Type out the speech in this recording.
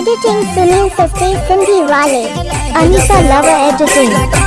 Editing Sunil Sasti Sindhi Wale. Anita Lover Editing.